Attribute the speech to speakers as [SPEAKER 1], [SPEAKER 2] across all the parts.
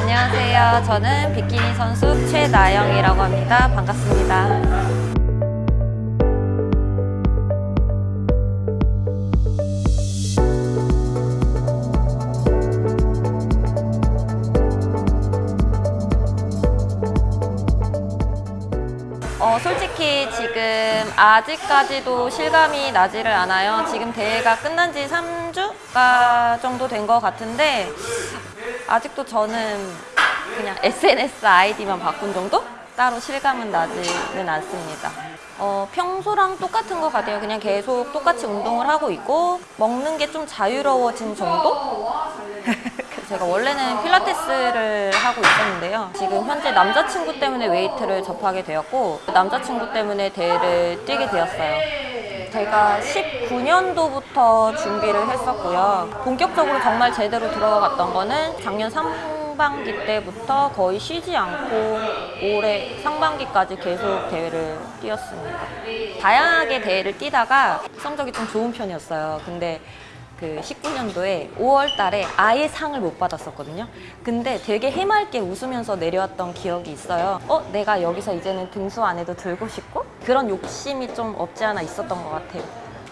[SPEAKER 1] 안녕하세요. 저는 비키니 선수 최나영이라고 합니다. 반갑습니다. 어, 솔직히 지금 아직까지도 실감이 나지를 않아요. 지금 대회가 끝난 지 3주가 정도 된 것 같은데 아직도 저는 그냥 SNS 아이디만 바꾼 정도? 따로 실감은 나지는 않습니다. 어, 평소랑 똑같은 것 같아요. 그냥 계속 똑같이 운동을 하고 있고 먹는 게 좀 자유로워진 정도? 제가 원래는 필라테스를 하고 있었는데요. 지금 현재 남자친구 때문에 웨이트를 접하게 되었고 남자친구 때문에 대회를 뛰게 되었어요. 제가 19년도부터 준비를 했었고요. 본격적으로 정말 제대로 들어갔던 거는 작년 상반기 때부터 거의 쉬지 않고 올해 상반기까지 계속 대회를 뛰었습니다. 다양하게 대회를 뛰다가 성적이 좀 좋은 편이었어요. 근데 그 19년도에 5월 달에 아예 상을 못 받았었거든요. 근데 되게 해맑게 웃으면서 내려왔던 기억이 있어요. 어, 내가 여기서 이제는 등수 안에도 들고 싶고 그런 욕심이 좀 없지 않아 있었던 것 같아요.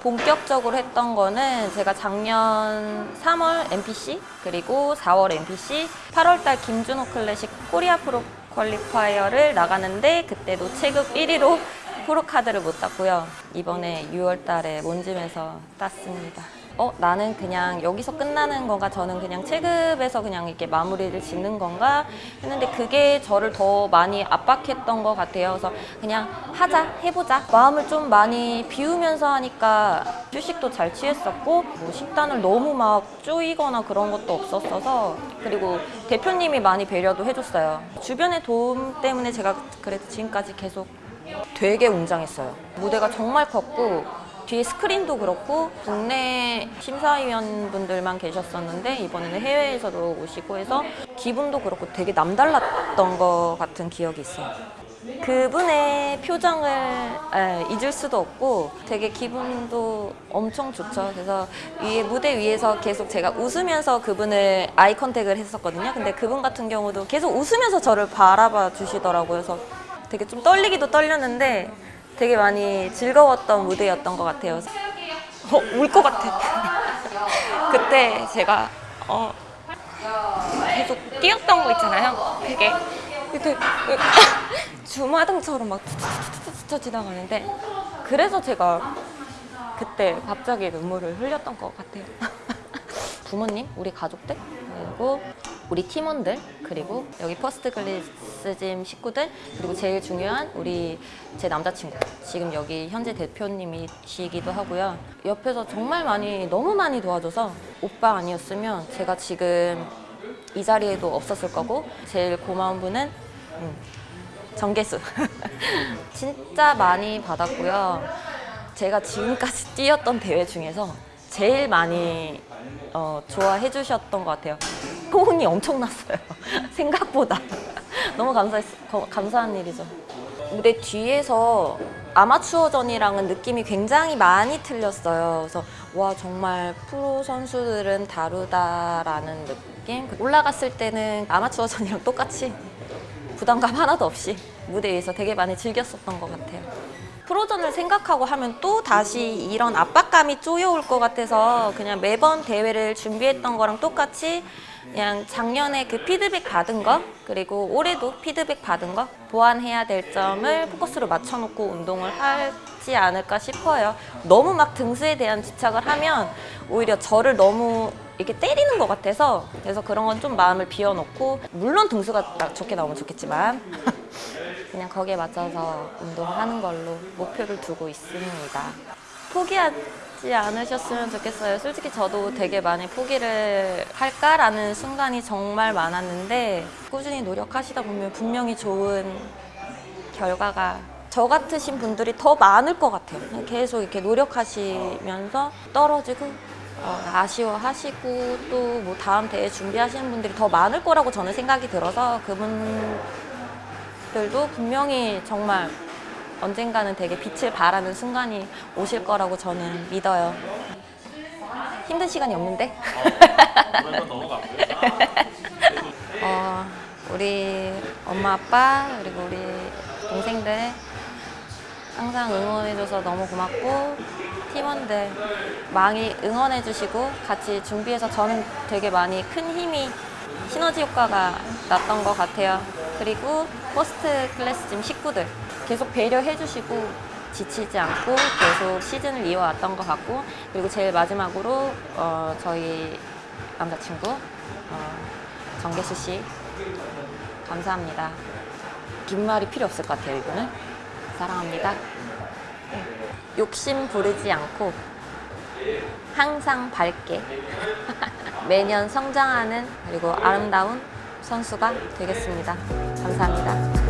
[SPEAKER 1] 본격적으로 했던 거는 제가 작년 3월 NPC 그리고 4월 NPC 8월 달 김준호 클래식 코리아 프로 qualifier를 나가는데 그때도 체급 1위로 프로카드를 못 땄고요. 이번에 6월 달에 몬짐에서 땄습니다. 어, 나는 그냥 여기서 끝나는 건가? 저는 그냥 체급에서 그냥 이렇게 마무리를 짓는 건가? 했는데 그게 저를 더 많이 압박했던 것 같아요. 그래서 그냥 하자, 해보자. 마음을 좀 많이 비우면서 하니까 휴식도 잘 취했었고, 뭐 식단을 너무 막 쪼이거나 그런 것도 없었어서, 그리고 대표님이 많이 배려도 해줬어요. 주변의 도움 때문에 제가 그래도 지금까지 계속 되게 웅장했어요. 무대가 정말 컸고 뒤에 스크린도 그렇고 국내 심사위원분들만 계셨었는데 이번에는 해외에서도 오시고 해서 기분도 그렇고 되게 남달랐던 것 같은 기억이 있어요. 그분의 표정을 에, 잊을 수도 없고 되게 기분도 엄청 좋죠. 그래서 위에 무대 위에서 계속 제가 웃으면서 그분을 아이 컨택을 했었거든요. 근데 그분 같은 경우도 계속 웃으면서 저를 바라봐 주시더라고요. 그래서 되게 좀 떨리기도 떨렸는데 되게 많이 즐거웠던 무대였던 것 같아요. 어, 울 것 같아. 그때 제가 어, 계속 뛰었던 거 있잖아요. 그게 주마등처럼 막 스쳐 지나가는데 그래서 제가 그때 갑자기 눈물을 흘렸던 것 같아요. 부모님, 우리 가족들, 그리고 우리 팀원들, 그리고 여기 퍼스트 클래스짐 식구들, 그리고 제일 중요한 우리 제 남자친구. 지금 여기 현재 대표님이시기도 하고요. 옆에서 정말 많이, 너무 많이 도와줘서 오빠 아니었으면 제가 지금 이 자리에도 없었을 거고, 제일 고마운 분은 음, 정계수. 진짜 많이 받았고요. 제가 지금까지 뛰었던 대회 중에서 제일 많이 어, 좋아해 주셨던 것 같아요. 호응이 엄청났어요. 생각보다. 너무 감사했, 거- 감사한 일이죠. 무대 뒤에서 아마추어전이랑은 느낌이 굉장히 많이 틀렸어요. 그래서 와 정말 프로 선수들은 다르다라는 느낌. 올라갔을 때는 아마추어전이랑 똑같이 부담감 하나도 없이 무대 위에서 되게 많이 즐겼었던 것 같아요. 프로전을 생각하고 하면 또 다시 이런 압박감이 쪼여올 것 같아서 그냥 매번 대회를 준비했던 거랑 똑같이 그냥 작년에 그 피드백 받은 거 그리고 올해도 피드백 받은 거 보완해야 될 점을 포커스로 맞춰놓고 운동을 하지 않을까 싶어요. 너무 막 등수에 대한 집착을 하면 오히려 저를 너무 이렇게 때리는 것 같아서 그래서 그런 건 좀 마음을 비워놓고 물론 등수가 나- 좋게 나오면 좋겠지만 그냥 거기에 맞춰서 운동하는 걸로 목표를 두고 있습니다. 포기하지 않으셨으면 좋겠어요. 솔직히 저도 되게 많이 포기를 할까라는 순간이 정말 많았는데 꾸준히 노력하시다 보면 분명히 좋은 결과가 저 같으신 분들이 더 많을 것 같아요. 계속 이렇게 노력하시면서 떨어지고 어, 아쉬워하시고 또 뭐 다음 대회 준비하시는 분들이 더 많을 거라고 저는 생각이 들어서 그분 들도 분명히 정말 언젠가는 되게 빛을 발하는 순간이 오실 거라고 저는 믿어요. 힘든 시간이 없는데?
[SPEAKER 2] 넘어가고요.
[SPEAKER 1] 어, 우리 엄마 아빠 그리고 우리 동생들 항상 응원해줘서 너무 고맙고 팀원들 많이 응원해주시고 같이 준비해서 저는 되게 많이 큰 힘이 시너지 효과가 났던 것 같아요. 그리고 퍼스트 클래스 팀 식구들 계속 배려해 주시고 지치지 않고 계속 시즌을 이어왔던 것 같고 그리고 제일 마지막으로 어, 저희 남자친구 어, 정계수 씨 감사합니다. 긴 말이 필요 없을 것 같아요 이거는 사랑합니다. 욕심 부리지 않고 항상 밝게 매년 성장하는 그리고 아름다운 선수가 되겠습니다. 감사합니다.